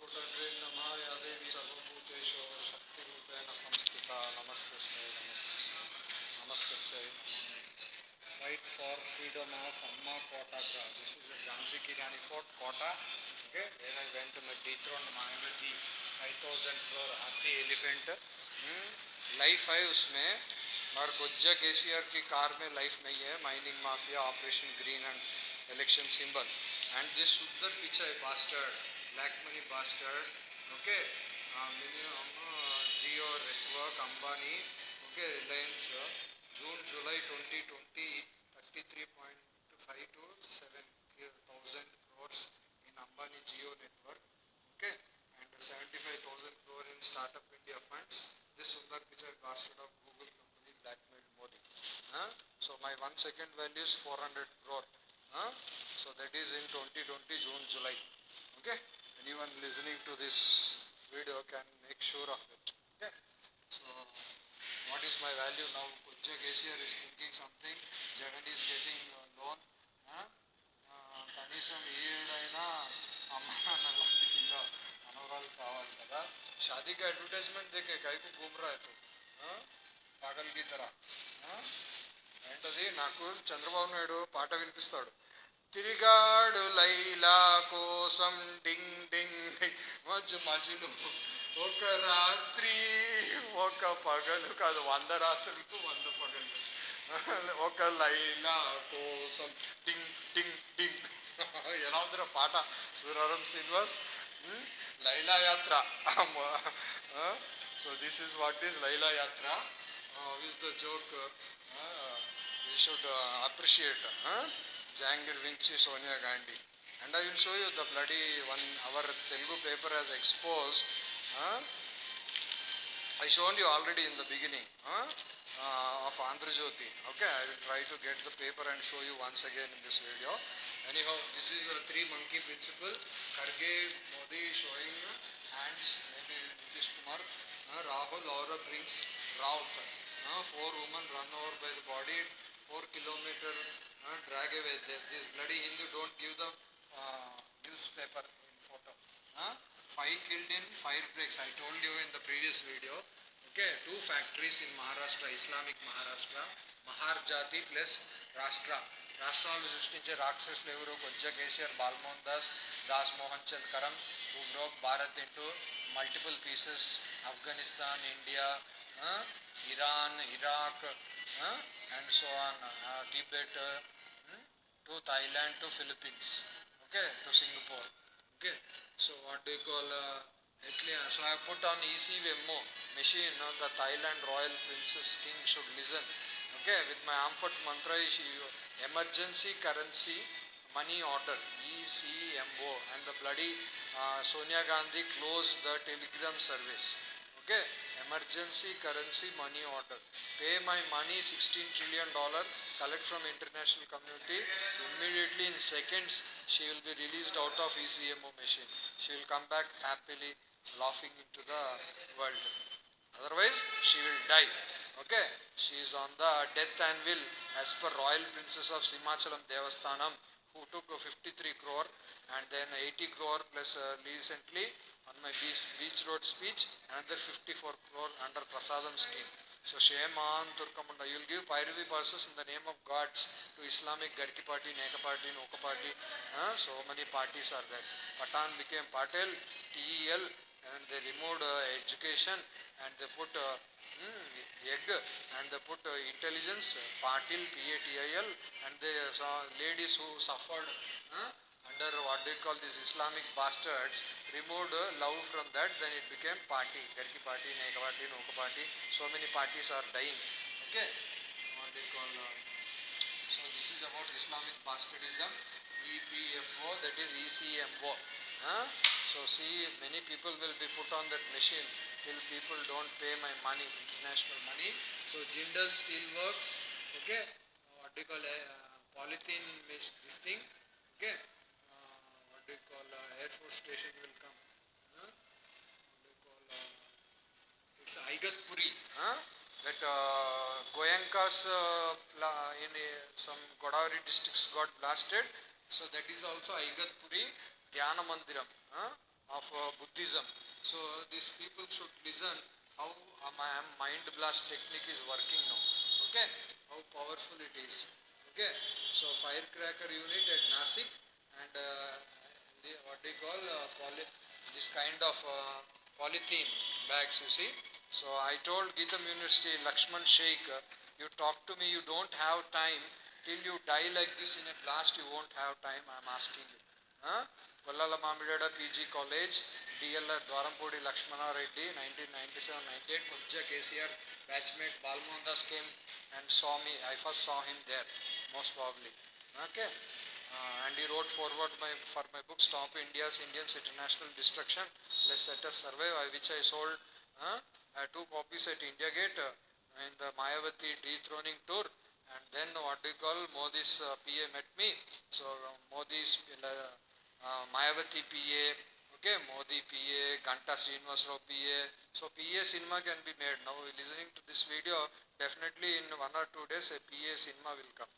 कोटड्रे देवी सर्वभूतेषु शक्तिरूपेण संस्थिता नमस्तस्यै नमस्तस्यै नमस्तस्यै is a Jhansi Kirani Fort, Kota. Okay, where I went to dethrone Mayavati 5000 crore हाथी एलिफेंट लाइफ है उसमें और गुज्जा के की कार में लाइफ नहीं है mining mafia operation green and election symbol and this सुंदर picture bastard black money bastard okay Jio network Ambani okay Reliance June July 2020 33.5 to 7000 crores in Ambani Geo network okay and 75000 crore in startup India funds this Sundar Pichai bastard of Google company blackmailed Modi huh? so my one second value is 400 crore huh? so that is in 2020 June July okay anyone listening to this video can make sure of it. Okay? So, what is my value now? Pujja Gesier is thinking something, Jagan is getting a loan. కనీసం ఏడైనా అమ్మ నాన్న లాంటి పిల్ల మనవరాలు కావాలి కదా షాదీకి advertisement దిగే కైకు బూమ్రాయతో పాగల్ గీతరా ఏంటది నాకు చంద్రబాబు నాయుడు పాట వినిపిస్తాడు తిరిగాడు లైలా కోసం డింగ్ డింగ్. మజ్జు మధ్యలో ఒక రాత్రి ఒక పగలు కాదు వంద రాత్రులకు వంద పగలు. ఒక లైలా కోసం డింగ్ డింగ్ డింగ్. ఎలా ఉందిరా పాట? సూరారం శ్రీనివాస్ లైలా యాత్ర. So this is what is Laila యాత్ర. Which the joke we should appreciate uh, Vinci, Sonia Gandhi. And I will show you the bloody one, our Telugu paper has exposed. Uh, I shown you already in the beginning uh, uh, of Andhra Jyoti. Okay, I will try to get the paper and show you once again in this video. Anyhow, this is a three monkey principle. Kharge, Modi showing hands, maybe Nitish Kumar, uh, Rahul, Laura brings Raut. Uh, four women run over by the body, four kilometer uh, drag away. there. This bloody Hindu don't give the uh, newspaper in photo. Huh? Five killed in fire breaks. I told you in the previous video. Okay, two factories in Maharashtra, Islamic Maharashtra, Mahar Jati plus Rashtra. రాష్ట్రాలు సృష్టించే రాక్షసులు ఎవరు కొంచె KCR Balmohan Das Das Mohan Chand Karam who Bharat into multiple pieces Afghanistan India Iran Iraq and so on Tibet to Thailand to Philippines okay to Singapore okay so what do call Italy so I put on EC Wemo machine the Thailand royal princess king should listen okay with my आम्फट mantra emergency currency money order EC O and the bloody Sonia Gandhi close the telegram service okay emergency currency money order. Pay my money 16 trillion dollar, collect from international community. Immediately in seconds, she will be released out of ECMO machine. She will come back happily, laughing into the world. Otherwise, she will die. Okay, she is on the death anvil as per Royal Princess of Simhachalam Devasthanam, who took uh, 53 crore and then 80 crore plus uh, recently on my beach, beach road speech, another 54 crore under Prasadam scheme. So shame on Turkamunda. You will give pyrovy passes in the name of gods to Islamic Garki party, Neka party, Noka party. So many parties are there. Patan became Patel, TEL, and they removed uh, education and they put uh, mm, egg and they put uh, intelligence, Patil, PATIL, and they saw ladies who suffered uh, under what they call these Islamic bastards, removed love from that, then it became party, Garki party, Neka party, Noka party. So many parties are dying. Okay, what they call. Uh, so this is about Islamic bastardism, EPFO, that is ECMO. Huh? So see, many people will be put on that machine till people don't pay my money, international money. So Jindal Steel Works, okay, what do you call uh, polythene this thing, okay, you call uh, Air Force Station will come. Huh? You call uh, it's Igatpuri, huh? that uh, Goenkas uh, in uh, some Godavari districts got blasted. So that is also Igatpuri Dhyana Mandiram. Huh? of uh, Buddhism. So these people should listen how uh, my mind blast technique is working now. Okay, how powerful it is. Okay, so firecracker unit at Nasik and uh, the, what they call uh, poly, this kind of uh, polythene bags. You see. So I told GITAM University Lakshman Sheikh, uh, you talk to me. You don't have time till you die like this in a blast. You won't have time. I'm asking you. Huh? Kollala PG College, DLR Dwaranpudi Lakshmanareddy, 1997-98, Kujja KCR batchmate Balmohan Das came and saw me. I first saw him there, most probably. Okay. Uh, and he wrote forward my, for my book Stop India's Indians International Destruction. Let's set us survive, I- which I sold uh, uh, two copies at India Gate uh, in the Mayavati dethroning tour. And then what do you call Modi's uh, PA met me. So uh, Modi's uh, uh, Mayavati PA, okay, Modi PA, Ganta Srinivas Rao PA. So PA cinema can be made. Now listening to this video, definitely in one or two days a PA cinema will come.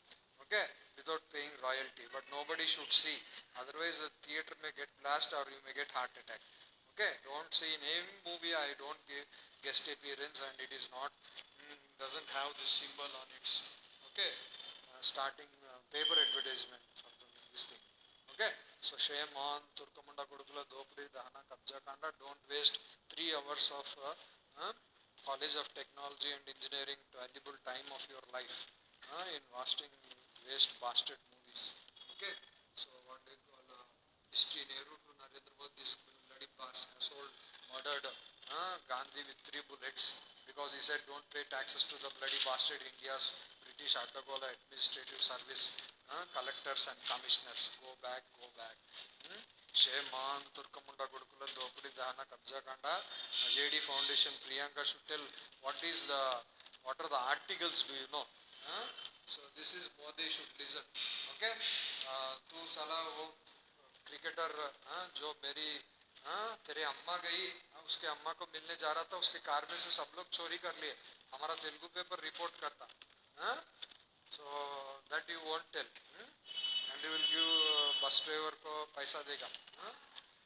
Okay, without paying royalty. But nobody should see. Otherwise the theater may get blast or you may get heart attack. Okay, don't see in any movie I don't give guest appearance and it is not, mm, doesn't have this symbol on its, okay, uh, starting uh, paper advertisement for the, this thing. Okay, so shame on Turkamunda Kudukula Dopudi Dahana Kabja Kanda. Don't waste three hours of uh, College of Technology and Engineering valuable time of your life in watching waste bastard movies okay so one day వాళ్ళ history Nehru to Narendra Modi తీసుకుని లడిక్ boss sold murdered Gandhi with three bullets because ఈ side don't pay taxes to the bloody bastard India's British అడ్డగోళ administrative service collectors and commissioners go back go back shame on తుర్కముండ కొడుకుల దోపిడి దహన కబ్జాకాండ JD foundation Priyanka షుటెల్ what is the what are the articles do you know so this is more they should listen uh, तू साला वो uh, cricketer हाँ uh, जो मेरी हाँ तेरे अम्मा गई उसके अम्मा को मिलने जा रहा था उसके कार में से सब लोग चोरी कर लिए। हमारा तेलुगु पेपर रिपोर्ट करता। So that you want tell and you will give bus driver को पैसा देगा। हाँ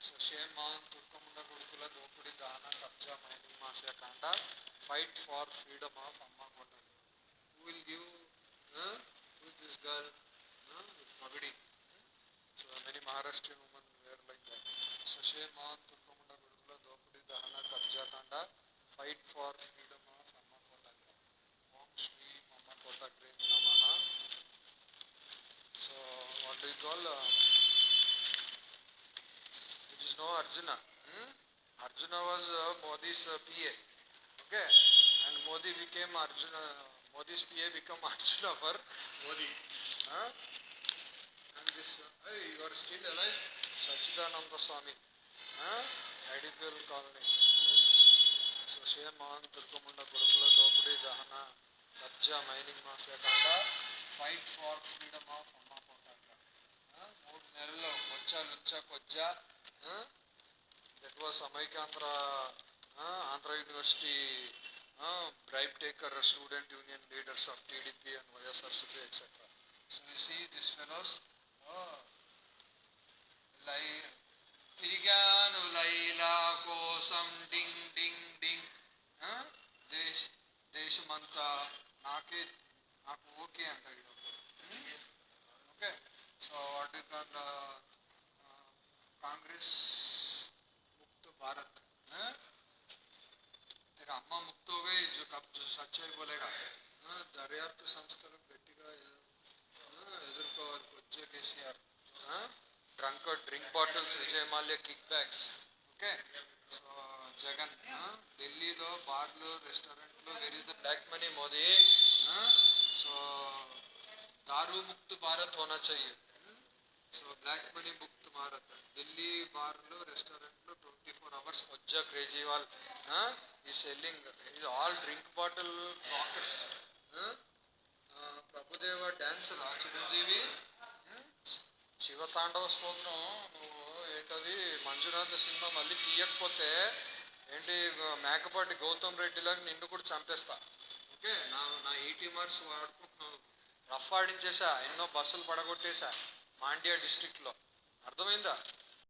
सो शेम ऑन तुर्कमुंड गुरुकुल दोपुड़ी दाना कब्जा माइनिंग माफिया कांडा। फाइट फॉर फ्रीडम ऑफ़ अम्मा Kotal will give huh? who is this girl huh? with Magadi hmm? so many Maharashtrian women were like that on Turkamunda Gurukula Dopudi Dahana Kabja Kanda fight for freedom of Amma Kota Om Shri Mama Kota Green Namaha. So, what do you call? Uh, it is no Arjuna. Hmm? Arjuna was uh, Modi's uh, PA. Okay? And Modi became Arjuna. Modi's PA become Arjuna for Modi. Huh? And this, uh, hey, you are still alive? Sachidananda Swami. Huh? IDPL colony. Hmm? So shame on Turkamunda Gurukula Dopudi Dahana Kabja Mining Mafia Kanda Fight for Freedom of Amma Kotaka. మూడు నెలల్లో కొచ్చా లుచ్చా కొచ్చా that was అమైకాంధ్ర Andhra university Uh, bribe taker, student union leaders of TDP and YSRCP, etc. So you see these fellows, oh, like Tiriganu Laila Kosam Ding Ding Ding, huh? Desh Deshamanta Nake Naku Oke and Okay, so what you call uh, uh, Congress Mukta Bharat, huh? गई जो कब जो सच्चाई बोलेगा हाँ, దర్యాప్తు సంస్థలు గట్టిగా ఎదు- ఎదుర్కోవాలి వచ్చే KCR drunk drink bottles Vijay Mallya kick bags okay so Jagan ఆ, ఢిల్లీలో బార్లు రెస్టారెంట్లు where is the black money Modi so दारू मुक्त भारत होना चाहिए సో బ్లాక్ మనీ ముక్త్ భారత్. ఢిల్లీ బార్లు రెస్టారెంట్లు ట్వంటీ ఫోర్ అవర్స్ మజ్జా కేజ్రీవాల్ ఈ సెల్లింగ్ ఇది all drink bottle pockets Prabhudeva dance Chiranjeevi. Shivatandava Stotram. నువ్వు ఏంటది? మంజునాథ సినిమా మళ్ళీ తీయకపోతే ఏంటి మేకపాటి గౌతమ్ రెడ్డిలాగా నిన్ను కూడా చంపేస్తా. ఓకే? నా నా ఎయిటీ మార్క్స్ వాడుకుంటున్నాను రఫ్ ఆడించేసా ఎన్నో బస్సులు పడగొట్టేశా మాండ్యా డిస్టిక్లో అర్థమైందా?